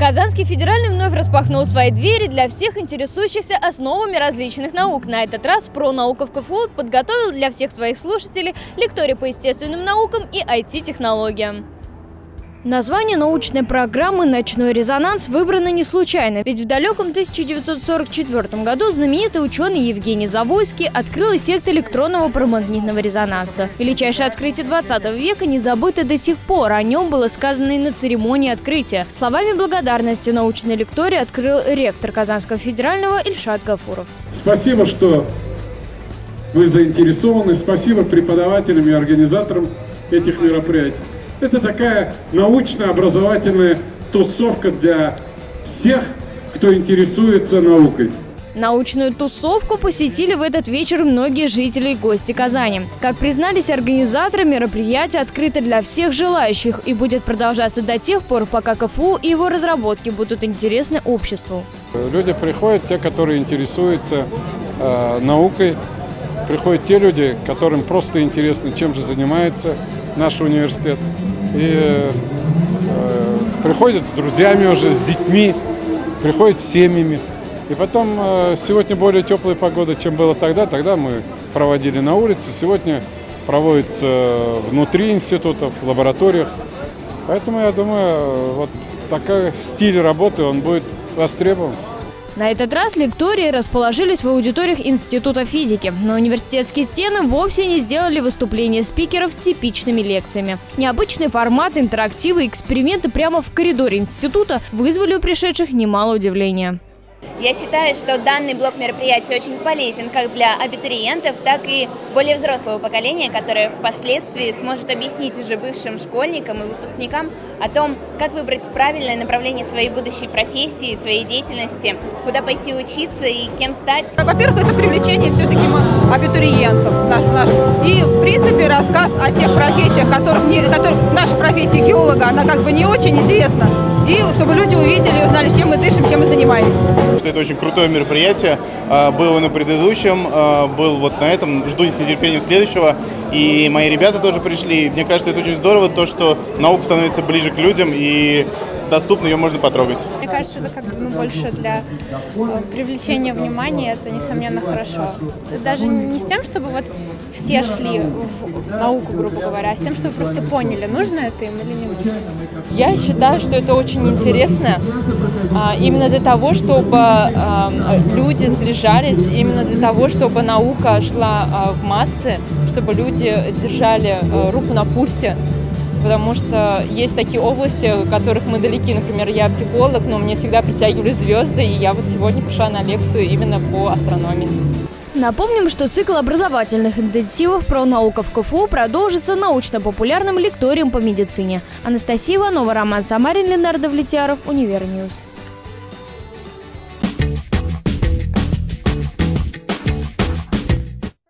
Казанский федеральный вновь распахнул свои двери для всех интересующихся основами различных наук. На этот раз про наука в КФУ подготовил для всех своих слушателей лекторий по естественным наукам и IT-технологиям. Название научной программы «Ночной резонанс» выбрано не случайно, ведь в далеком 1944 году знаменитый ученый Евгений Завойский открыл эффект электронного промагнитного резонанса. Величайшее открытие 20 века не забыто до сих пор, о нем было сказано и на церемонии открытия. Словами благодарности научной лектории открыл ректор Казанского федерального Ильшат Гафуров. Спасибо, что вы заинтересованы, спасибо преподавателям и организаторам этих мероприятий. Это такая научно-образовательная тусовка для всех, кто интересуется наукой. Научную тусовку посетили в этот вечер многие жители и гости Казани. Как признались организаторы, мероприятие открыто для всех желающих и будет продолжаться до тех пор, пока КФУ и его разработки будут интересны обществу. Люди приходят, те, которые интересуются э, наукой, приходят те люди, которым просто интересно, чем же занимается наш университет и э, приходят с друзьями уже, с детьми, приходят с семьями. И потом э, сегодня более теплая погода, чем было тогда. Тогда мы проводили на улице, сегодня проводится внутри институтов, в лабораториях. Поэтому я думаю, вот такой стиль работы, он будет востребован. На этот раз лектории расположились в аудиториях Института физики, но университетские стены вовсе не сделали выступления спикеров типичными лекциями. Необычный формат, интерактивы и эксперименты прямо в коридоре института вызвали у пришедших немало удивления. Я считаю, что данный блок мероприятий очень полезен как для абитуриентов, так и более взрослого поколения, которое впоследствии сможет объяснить уже бывшим школьникам и выпускникам о том, как выбрать правильное направление своей будущей профессии, своей деятельности, куда пойти учиться и кем стать. Во-первых, это привлечение все-таки абитуриентов наших. И, в принципе, рассказ о тех профессиях, которых, не, которых наша профессия геолога, она как бы не очень известна и чтобы люди увидели и узнали, чем мы дышим, чем мы занимаемся. Это очень крутое мероприятие, а, было на предыдущем, а, был вот на этом, жду с нетерпением следующего. И мои ребята тоже пришли. Мне кажется, это очень здорово, то, что наука становится ближе к людям, и доступно, ее можно потрогать. Мне кажется, это как бы ну, больше для э, привлечения внимания, это несомненно хорошо. Даже не с тем, чтобы вот все шли в науку, грубо говоря, а с тем, чтобы просто поняли, нужно это им или не нужно. Я считаю, что это очень интересно, а, именно для того, чтобы а, люди сближались, именно для того, чтобы наука шла а, в массы, чтобы люди держали руку на пульсе потому что есть такие области, которых мы далеки. Например, я психолог, но мне всегда притягивали звезды, и я вот сегодня пришла на лекцию именно по астрономии. Напомним, что цикл образовательных интенсивов про науку в КФУ продолжится научно-популярным лекторием по медицине. Анастасия Иванова, Роман Самарин, Ленар Давлетьяров, Univer News.